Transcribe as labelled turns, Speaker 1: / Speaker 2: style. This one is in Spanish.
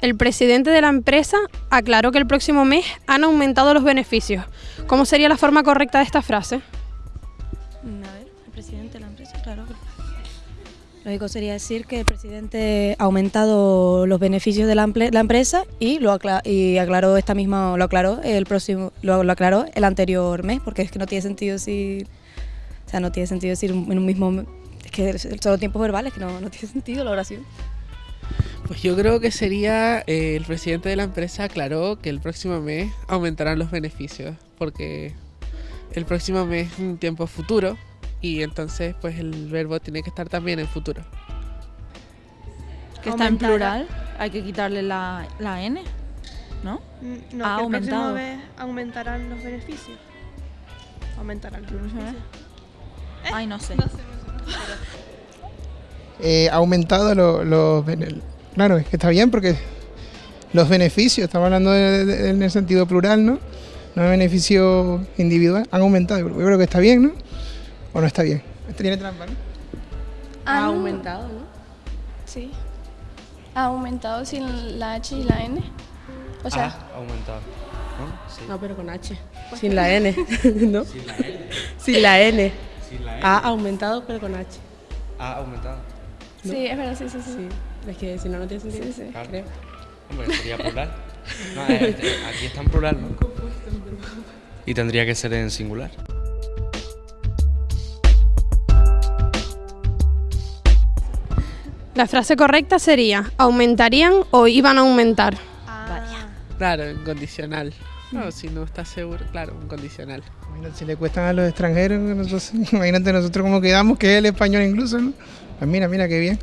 Speaker 1: el presidente de la empresa aclaró que el próximo mes han aumentado los beneficios. ¿Cómo sería la forma correcta de esta frase?
Speaker 2: A ver, el presidente de la empresa, claro. Lógico sería decir que el presidente ha aumentado los beneficios de la, empresa y lo y aclaró esta misma lo aclaró el próximo lo, aclaró el anterior mes porque es que no tiene sentido decir o sea no tiene sentido decir en un mismo es que solo tiempos verbales que no tiene sentido la oración
Speaker 3: Pues yo creo que sería eh, el presidente de la empresa aclaró que el próximo mes aumentarán los beneficios, porque el próximo mes es un tiempo futuro y entonces pues el verbo tiene que estar también en futuro.
Speaker 4: Que está en plural, hay que quitarle la, la N, ¿no?
Speaker 5: Mm, No,
Speaker 4: Ha
Speaker 5: que el próximo
Speaker 4: aumentado.
Speaker 5: mes aumentarán los beneficios. Aumentarán los beneficios.
Speaker 4: Ay, no sé.
Speaker 6: eh, ha aumentado lo- los bene- claro, es que está bien porque los beneficios, estamos hablando de- de- en el sentido plural, ¿no? No de beneficio individual, han aumentado. Yo creo que está bien, ¿no? ¿O no está bien? Esto tiene trampa, ¿no?
Speaker 7: Ha
Speaker 1: aumentado, ¿no?
Speaker 7: Sí. Ha aumentado sin la H y la N. O sea,
Speaker 8: Ha aumentado. ¿no? Sí.
Speaker 9: No, pero con H. Sin la N, ¿no? Sin la N. Sin la N.
Speaker 8: Sí, la N.
Speaker 9: Ha aumentado, pero con H.
Speaker 8: Ha aumentado.
Speaker 7: Sí, es verdad, sí, sí, sí.
Speaker 9: Sí. Es que si no, no tiene sentido.
Speaker 7: Sí, sí.
Speaker 8: Claro.
Speaker 9: Creo.
Speaker 8: Hombre, sería plural. No, eh, eh, aquí está en plural, ¿no? Y tendría que ser en singular.
Speaker 1: La frase correcta sería ¿aumentarían o iban a aumentar?
Speaker 3: Claro, en condicional. No, si no estás seguro, claro, un condicional.
Speaker 6: Imagínate, si le cuestan a los extranjeros, nosotros, imagínate nosotros cómo quedamos, que es el español incluso, ¿no? Pues mira, mira qué bien.